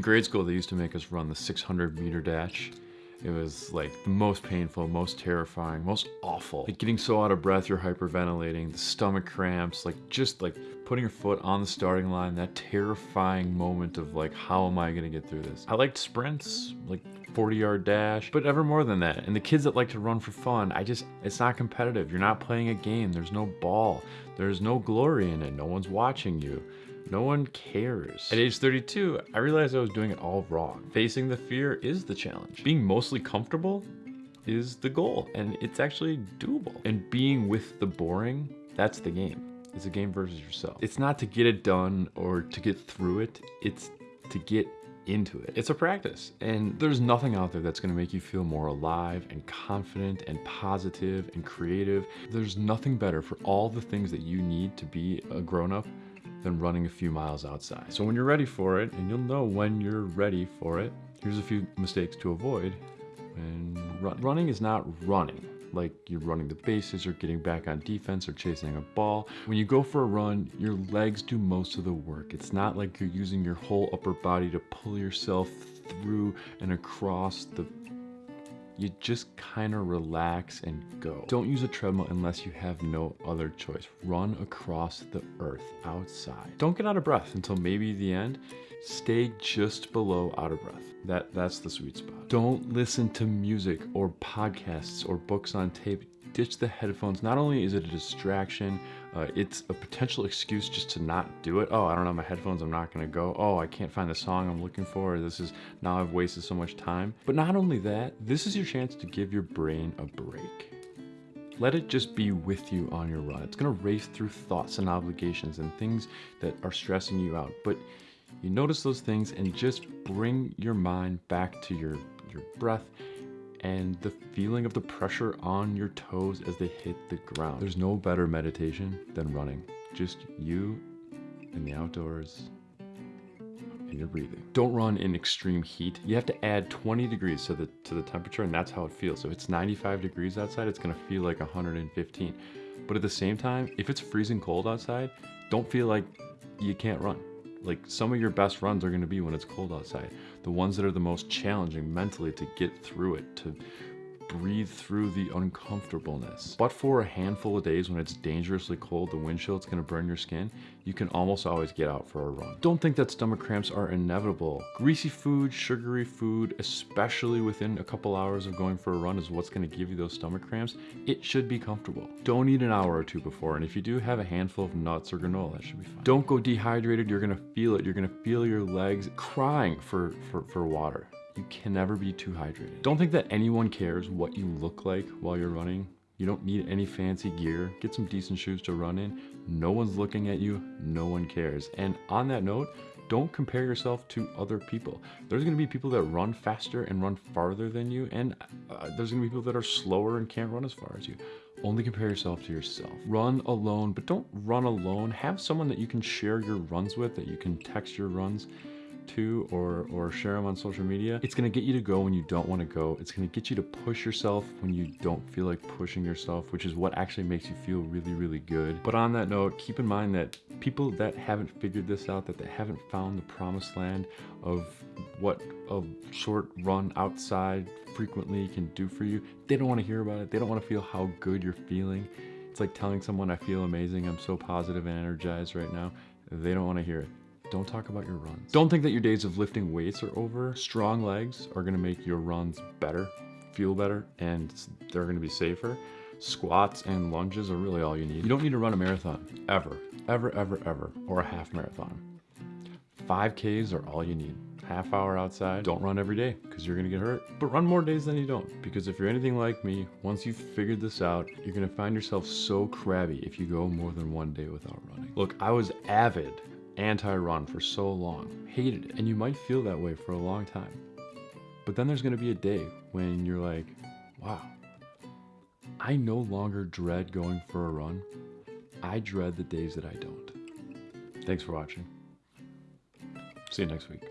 In grade school, they used to make us run the 600 meter dash. It was like the most painful, most terrifying, most awful. Like getting so out of breath, you're hyperventilating, the stomach cramps, like just like putting your foot on the starting line, that terrifying moment of like, how am I gonna get through this? I liked sprints, like 40 yard dash, but ever more than that. And the kids that like to run for fun, I just, it's not competitive. You're not playing a game. There's no ball. There's no glory in it. No one's watching you. No one cares. At age 32, I realized I was doing it all wrong. Facing the fear is the challenge. Being mostly comfortable is the goal, and it's actually doable. And being with the boring, that's the game. It's a game versus yourself. It's not to get it done or to get through it, it's to get into it. It's a practice, and there's nothing out there that's gonna make you feel more alive and confident and positive and creative. There's nothing better for all the things that you need to be a grown-up than running a few miles outside. So when you're ready for it, and you'll know when you're ready for it, here's a few mistakes to avoid when run. Running is not running like you're running the bases or getting back on defense or chasing a ball. When you go for a run, your legs do most of the work. It's not like you're using your whole upper body to pull yourself through and across the you just kind of relax and go. Don't use a treadmill unless you have no other choice. Run across the earth outside. Don't get out of breath until maybe the end. Stay just below out of breath. That, that's the sweet spot. Don't listen to music or podcasts or books on tape ditch the headphones. Not only is it a distraction, uh, it's a potential excuse just to not do it. Oh, I don't have my headphones, I'm not gonna go. Oh, I can't find the song I'm looking for. This is, now I've wasted so much time. But not only that, this is your chance to give your brain a break. Let it just be with you on your run. It's gonna race through thoughts and obligations and things that are stressing you out. But you notice those things and just bring your mind back to your, your breath and the feeling of the pressure on your toes as they hit the ground. There's no better meditation than running. Just you in the outdoors and you're breathing. Don't run in extreme heat. You have to add 20 degrees to the, to the temperature and that's how it feels. So if it's 95 degrees outside, it's gonna feel like 115. But at the same time, if it's freezing cold outside, don't feel like you can't run. Like some of your best runs are gonna be when it's cold outside. The ones that are the most challenging mentally to get through it, to breathe through the uncomfortableness. But for a handful of days when it's dangerously cold, the wind chill, gonna burn your skin, you can almost always get out for a run. Don't think that stomach cramps are inevitable. Greasy food, sugary food, especially within a couple hours of going for a run is what's gonna give you those stomach cramps. It should be comfortable. Don't eat an hour or two before, and if you do have a handful of nuts or granola, that should be fine. Don't go dehydrated, you're gonna feel it. You're gonna feel your legs crying for, for, for water. You can never be too hydrated. Don't think that anyone cares what you look like while you're running. You don't need any fancy gear. Get some decent shoes to run in. No one's looking at you. No one cares. And on that note, don't compare yourself to other people. There's gonna be people that run faster and run farther than you, and uh, there's gonna be people that are slower and can't run as far as you. Only compare yourself to yourself. Run alone, but don't run alone. Have someone that you can share your runs with, that you can text your runs to or, or share them on social media, it's gonna get you to go when you don't wanna go. It's gonna get you to push yourself when you don't feel like pushing yourself, which is what actually makes you feel really, really good. But on that note, keep in mind that people that haven't figured this out, that they haven't found the promised land of what a short run outside frequently can do for you, they don't wanna hear about it. They don't wanna feel how good you're feeling. It's like telling someone I feel amazing, I'm so positive and energized right now. They don't wanna hear it. Don't talk about your runs. Don't think that your days of lifting weights are over. Strong legs are gonna make your runs better, feel better, and they're gonna be safer. Squats and lunges are really all you need. You don't need to run a marathon, ever, ever, ever, ever, or a half marathon. 5Ks are all you need. Half hour outside, don't run every day because you're gonna get hurt, but run more days than you don't. Because if you're anything like me, once you've figured this out, you're gonna find yourself so crabby if you go more than one day without running. Look, I was avid anti-run for so long, hated it, and you might feel that way for a long time. But then there's gonna be a day when you're like, wow, I no longer dread going for a run. I dread the days that I don't. Thanks for watching. See you next week.